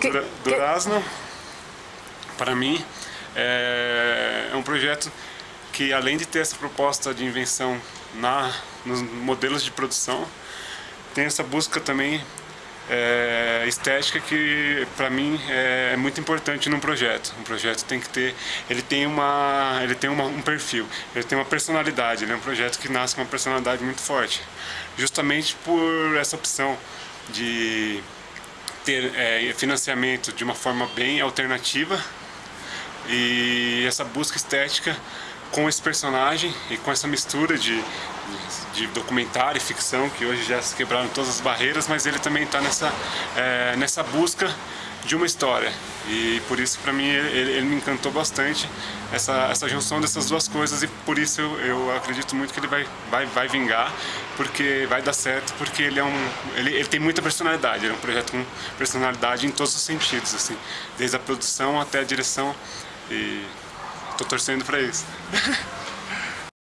Que, Dura, Durazno, para mim, é, é um projeto que além de ter essa proposta de invenção na, nos modelos de produção, tem essa busca também é, estética que para mim é, é, muito importante num projeto. Um projeto tem que ter, ele tem uma, ele tem uma, um perfil, ele tem uma personalidade. Ele é um projeto que nasce com uma personalidade muito forte, justamente por essa opção de ter é, financiamento de uma forma bem alternativa e essa busca estética com esse personagem e com essa mistura de, de documentário e ficção, que hoje já se quebraram todas as barreiras, mas ele também está nessa, é, nessa busca de uma história. E por isso, para mim, ele, ele, me encantou bastante, essa, essa junção dessas duas coisas, e por isso eu, eu, acredito muito que ele vai, vai, vai vingar, porque vai dar certo, porque ele, é um, ele, ele tem muita personalidade, ele é um projeto com personalidade em todos os sentidos, assim, desde a produção até a direção, e tô torcendo para isso.